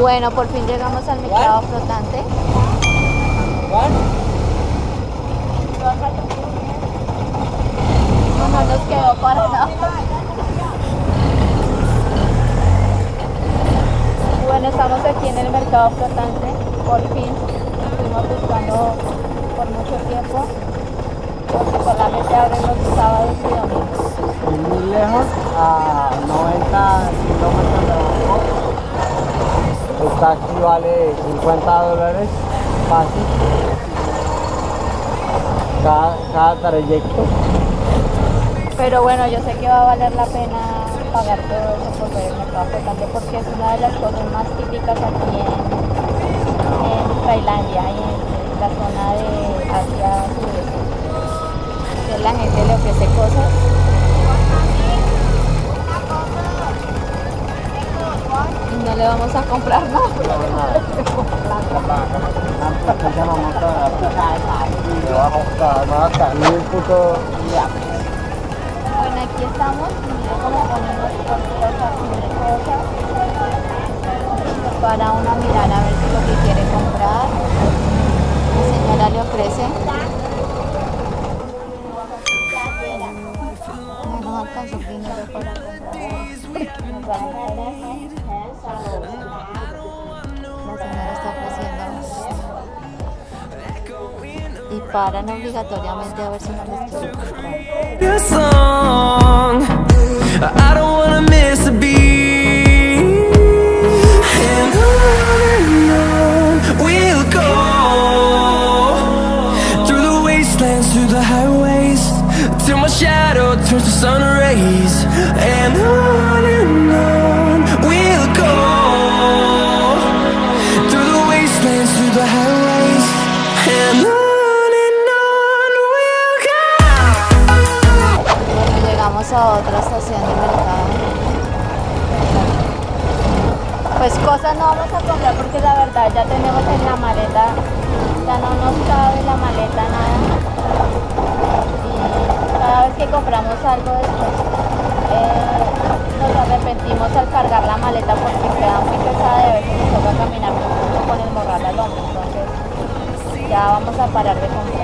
Bueno, por fin llegamos al mercado flotante. No, no nos quedó para nada. Bueno, estamos aquí en el mercado flotante. Por fin estuvimos buscando por mucho tiempo. Porque solamente abren los sábados y domingos. Muy lejos, a 90 kilómetros de Bangkok. El taxi vale 50 dólares fácil. Cada, cada trayecto. Pero bueno, yo sé que va a valer la pena pagar todo eso por ver el mercado porque es una de las cosas más típicas aquí en, en Tailandia y en la zona de Asia Sudeste. Que la gente le ofrece cosas. No le vamos a comprar nada. Le vamos a Bueno, aquí estamos. Para una mirar a ver si lo que quiere comprar. La señora le ofrece. No alcanzó dinero. Y paran obligatoriamente a ver si no les quiere otra estación de mercado. Pues cosas no vamos a comprar porque la verdad ya tenemos en la maleta, ya no nos cabe la maleta nada. Y cada vez que compramos algo después eh, nos arrepentimos al cargar la maleta porque queda muy pesada y a veces nos toca caminar mucho con el morral al hombro. Entonces ya vamos a parar de comprar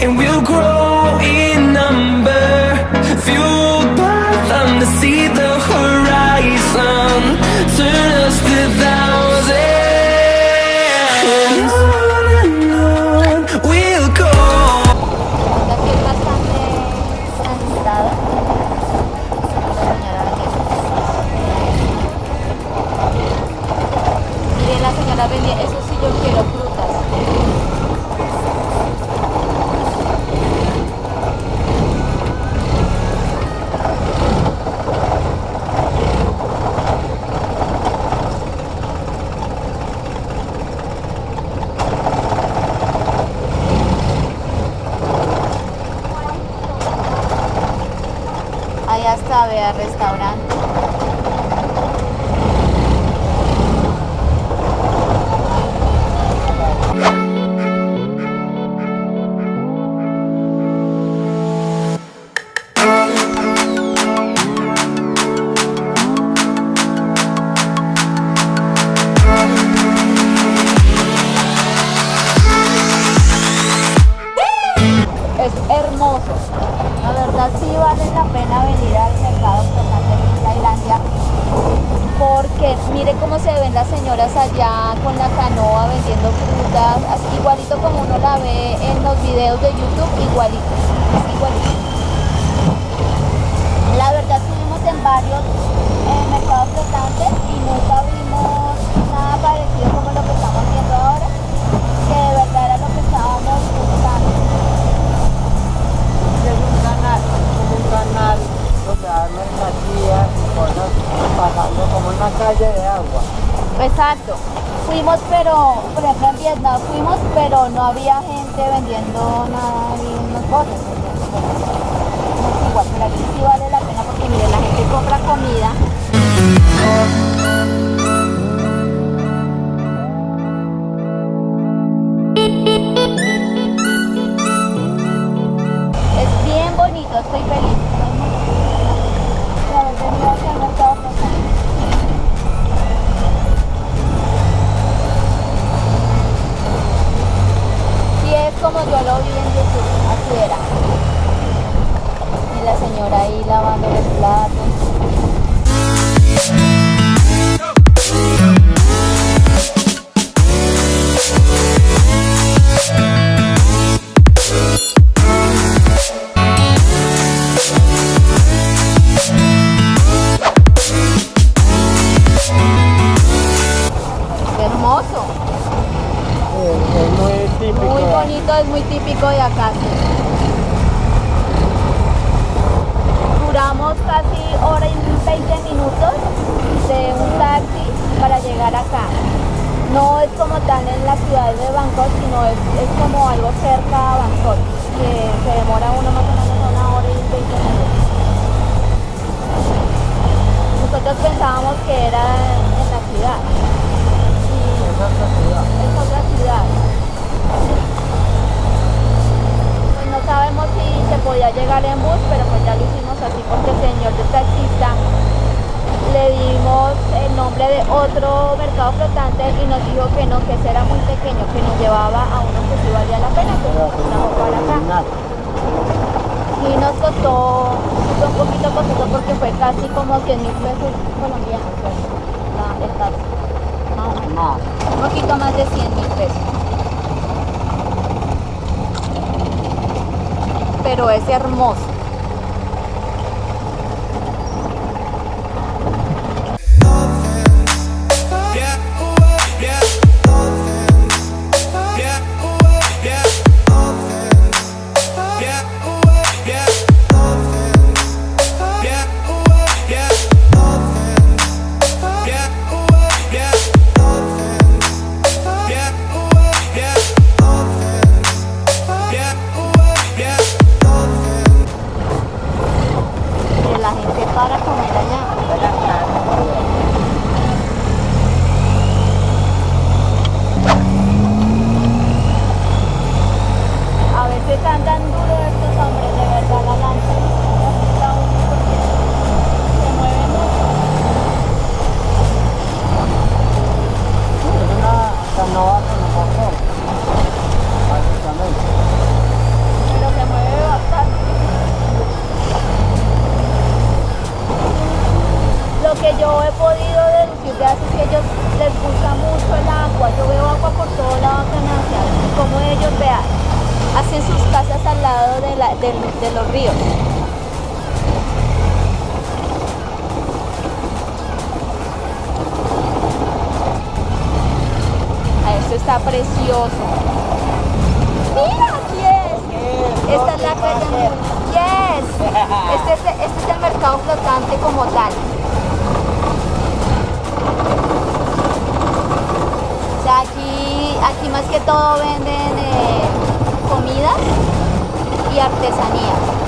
and we'll grow in number, fueled by them to see the horizon. Turn us to thousands, and on and on we'll go. Yo quiero Allá está, verdad sí vale la pena venir al mercado flotante en Tailandia porque mire cómo se ven las señoras allá con la canoa vendiendo frutas, igualito como uno la ve en los videos de YouTube, igualito, igualito. La verdad estuvimos en varios eh, mercados flotantes y nunca hay mercancías y pasando como una calle de agua. Exacto. Fuimos, pero, por ejemplo, en Vietnam fuimos, pero no había gente vendiendo nada y unas cosas. no igual, pero aquí sí vale la pena porque, miren, la gente compra comida. Es bien bonito, estoy feliz. Yo lo vi en YouTube, así era. Y la señora ahí lavando llegar acá. No es como tal en la ciudad de Bangkok, sino es, es como algo cerca a Bangkok, que se demora uno más o menos una hora y 20 minutos. Nosotros pensábamos que era en la ciudad. Y Es otra ciudad. otra ciudad. Pues no sabemos si se podía llegar en bus, pero pues ya lo hicimos así porque el señor del taxista le dimos de otro mercado flotante y nos dijo que no, que ese era muy pequeño, que nos llevaba a uno que sí valía la pena, que nos acá. Y nos costó, un poquito costoso porque fue casi como 100 mil pesos colombianos, pues, un poquito más de 100 mil pesos. Pero es hermoso. Está precioso. Mira, aquí es. Esta es la calle. Yes. Este es, este es el mercado flotante como tal. O sea, aquí, aquí más que todo venden eh, comidas y artesanías.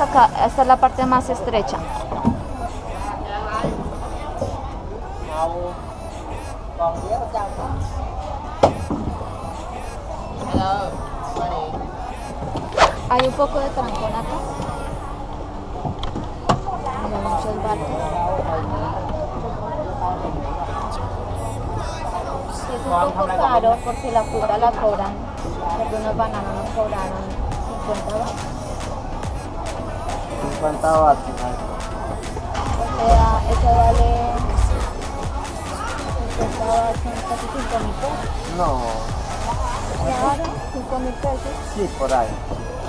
Acá, esta es la parte más estrecha. Hay un poco de trancón acá. Hay muchos barcos. Es un poco caro porque la fruta la cobran. Algunos bananos nos cobraron 50 baht. 50 watts. O sea, eso vale 50 baht, son casi 5 mil pesos. No. Claro, 5 mil pesos. Sí, por ahí.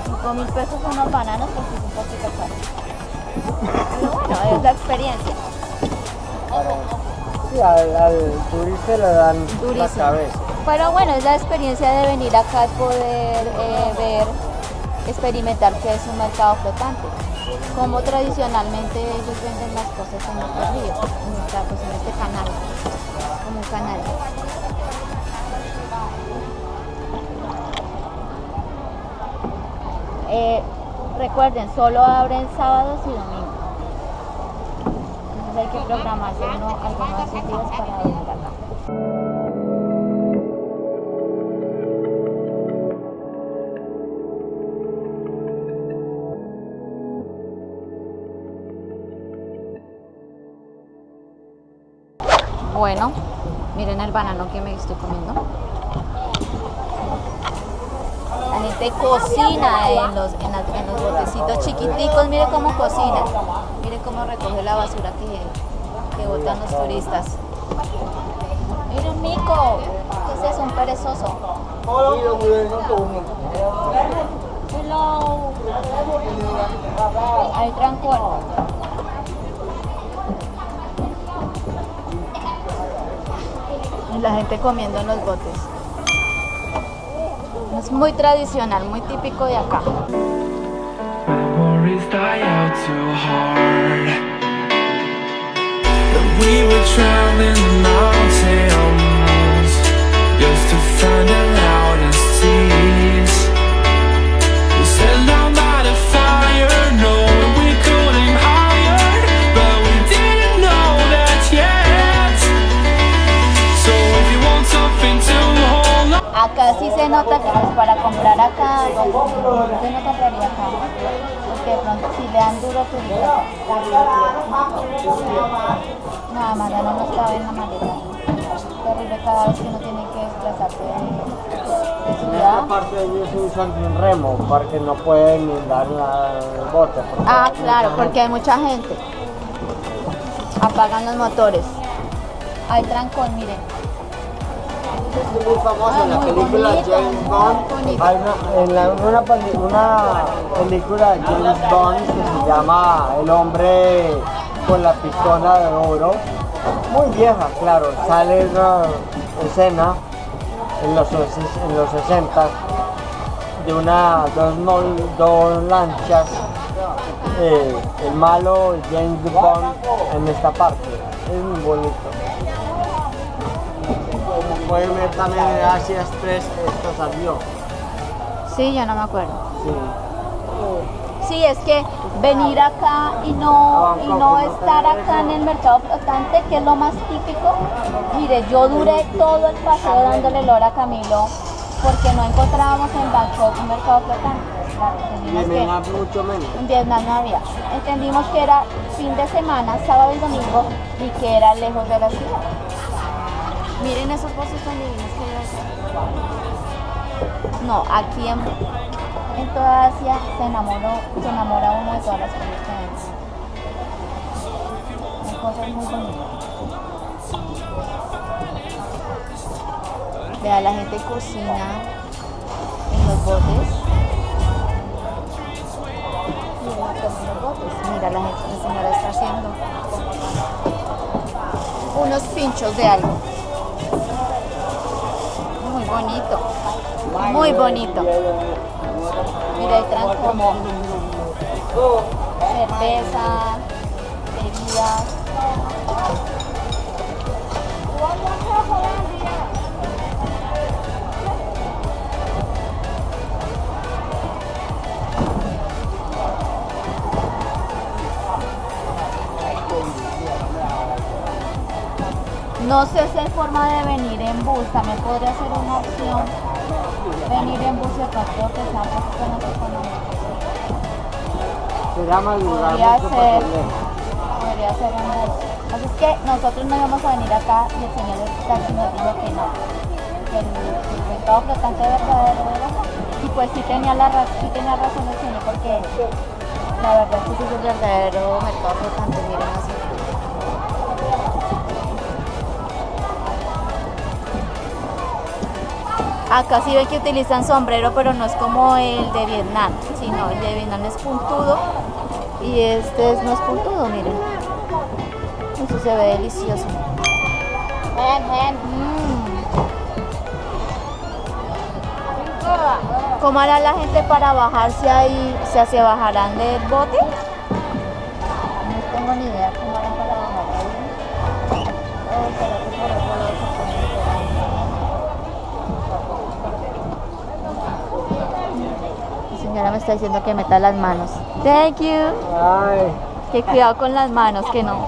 5 mil pesos unos bananos porque es un poquito caro. Pero bueno, es la experiencia. Sí, al, al turista le dan la Durísimo. cabeza. Pero bueno, es la experiencia de venir acá y poder eh, ver, experimentar que es un mercado flotante. Como tradicionalmente ellos venden las cosas en estos ríos, en, esta- pues en este canal, como un canal. Eh, recuerden, solo abren sábados y domingos. Entonces hay que programarse uno algunos días para venir acá. Bueno, miren el banano que me estoy comiendo. La gente cocina en los, en, las- en los botecitos chiquiticos. Mire cómo cocina. Mire cómo recoge la basura que, que botan los turistas. Mire un mico. ¿Qué es? Un perezoso. Hello. Hay trancón. La gente comiendo en los botes. Es muy tradicional, muy típico de acá. Ya no nos cabe en la maleta. Terrible cada vez que uno tiene que desplazarse de, de ciudad. Aparte de ellos usan un remo porque no pueden inundar la- el bote. Ah, claro, porque hay mucha gente. Apagan los motores. Hay trancón, miren. Es muy famosa Ah, en la muy película bonito, James Bond. Hay una, en la- una, una película de James Bond que se llama El hombre con la pistola de oro. Muy vieja, claro. Sale una escena en los, en los 60 de una, dos, mol- dos lanchas. eh, el malo James Bond en esta parte. Es muy bonito. Como pueden ver también en Asia Express esto salió. Sí, yo no me acuerdo. Sí. Sí, es que venir acá y no, y no estar acá en el mercado flotante, que es lo más típico. Mire, yo duré todo el paseo dándole lora a Camilo porque no encontrábamos en Bangkok un mercado flotante. Y en Vietnam mucho menos. en Vietnam no había. Entendimos que era fin de semana, sábado y domingo, y que era lejos de la ciudad. Miren esos bosques tan divinos que hay acá. No, aquí en, en toda Asia se enamoró, se enamora uno de todas las cosas que ven. Hay cosas muy bonitas. Vea, la gente cocina en los botes. Mira, la, gente, la señora está haciendo unos pinchos de algo. Muy bonito. Muy bonito. Hay como cerveza, bebidas. No sé si hay forma de venir en bus, también podría ser una opción. Venir en bus creo que sea un poquito más económico. Será más lugar Podría mucho ser, podría ser un bus. Así es que nosotros no íbamos a venir acá y el señor del taxi nos dijo que no. Que el, el mercado flotante verdadero era. Y pues sí tenía, la, ra- sí tenía razón el señor porque la verdad es que es el verdadero mercado flotante, miren así. Acá sí ven que utilizan sombrero, pero no es como el de Vietnam, sino el de Vietnam es puntudo y este es- no es puntudo, miren. Eso se ve delicioso. Mm. ¿Cómo hará la gente para bajarse ahí? O sea, ¿se bajarán del bote? No tengo ni idea está diciendo que meta las manos. Thank you. Ay, Que cuidado con las manos, que no.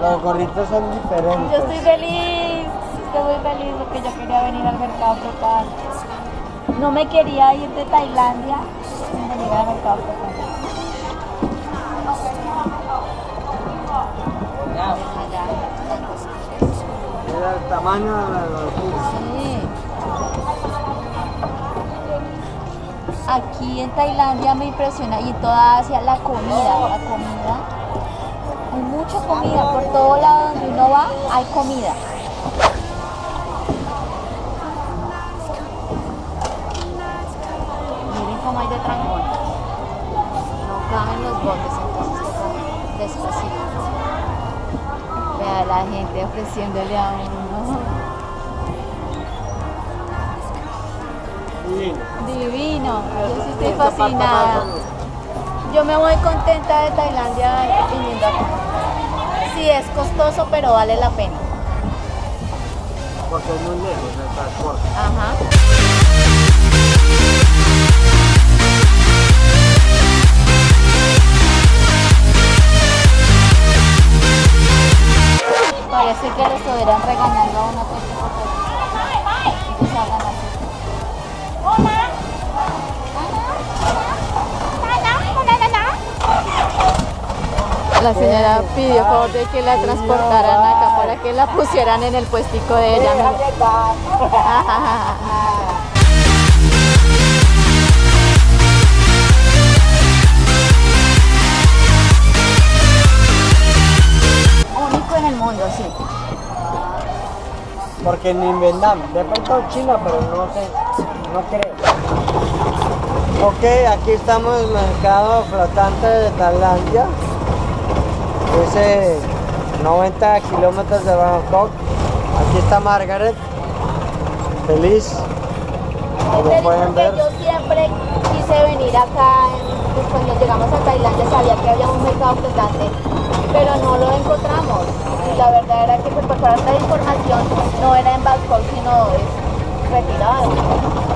los gorritos son diferentes. Yo estoy feliz, estoy muy feliz porque yo quería venir al mercado flotante. No me quería ir de Tailandia sin venir al mercado flotante. El tamaño de la locura. Sí. Aquí en Tailandia me impresiona y en toda Asia la comida, la comida. Hay mucha comida, por todo lado donde uno va hay comida. Miren cómo hay de trancón. No caben los botes, entonces despacito. La gente ofreciéndole a uno. Divino. Divino, yo sí estoy fascinada. Yo me voy contenta de Tailandia viniendo acá. Sí, es costoso, pero vale la pena. Porque es muy lejos el transporte. Ajá. Parece que lo estuvieran regañando a uno por Ellos hablan así. La señora pidió favor de que la transportaran acá para que la pusieran en el puestico de ella. Único en el mundo, sí. Porque ni en Vietnam, de pronto China, pero no sé, no creo. Ok, aquí estamos en el mercado flotante de Tailandia. Dice 90 kilómetros de Bangkok. Aquí está Margaret, feliz. Como Feliz pueden ver, yo siempre quise venir acá, pues cuando llegamos a Tailandia sabía que había un mercado flotante, pero no lo encontramos. La verdad era que pues, por falta de información no era en Bangkok, sino retirado.